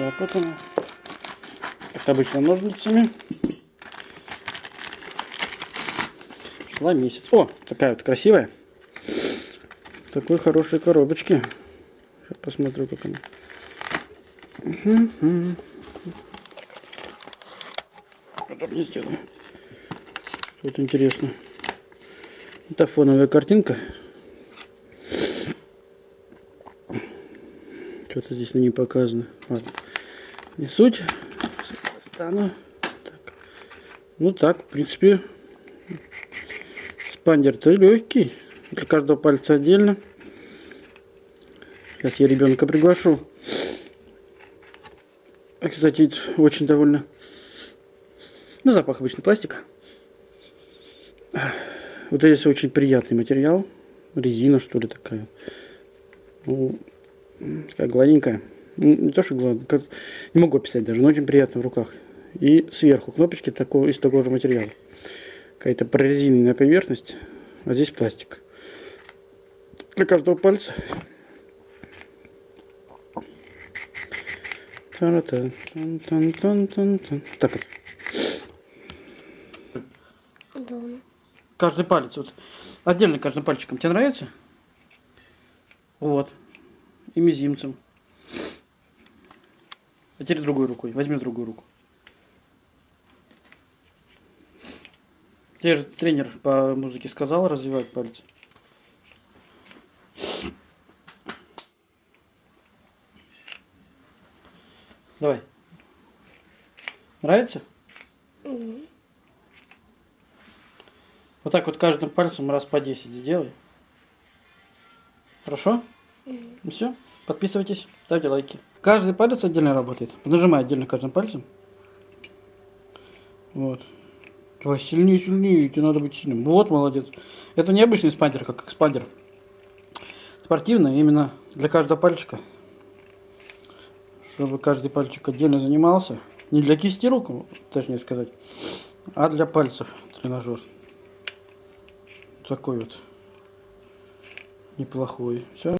Так, вот она. Как обычно, ножницами. Шла месяц. О, такая вот красивая. Такой хорошей коробочке. Сейчас посмотрю, как она. Мгм. Удобнее сделаю. Вот интересно. Это фоновая картинка. Что-то здесь ней показано. Ладно. Не суть. Достану. Так. Ну так, в принципе, спандер-то легкий. Для каждого пальца отдельно. Сейчас я ребенка приглашу. А, Кстати, очень довольно. Ну, запах обычный пластика. Вот здесь очень приятный материал. Резина, что ли, такая. Ну, такая гладенькая. Ну, Не то, что гладенькая. Как... Не могу описать даже, но очень приятно в руках. И сверху кнопочки такого, из такого же материала. Какая-то прорезиненная поверхность, а здесь пластик. Для каждого пальца. Та-ра-та. Тан-тан-тан-тан-тан. Так вот. Удобно. Каждый палец, вот отдельно каждым пальчиком. Тебе нравится? Вот. И мизинцем. А теперь другой рукой. Возьми другую руку. Тебе же тренер по музыке сказал развивать пальцы. Давай. Нравится? Вот так вот каждым пальцем раз по 10 сделай. Хорошо? Ну все. Подписывайтесь, ставьте лайки. Каждый палец отдельно работает. Нажимай отдельно каждым пальцем. Вот. Давай сильнее, сильнее, тебе надо быть сильным. Вот, молодец. Это не обычный спандер, как экспандер. Спортивный, именно для каждого пальчика. Чтобы каждый пальчик отдельно занимался. Не для кисти рук, точнее сказать, а для пальцев тренажер. Такой вот неплохой. Все.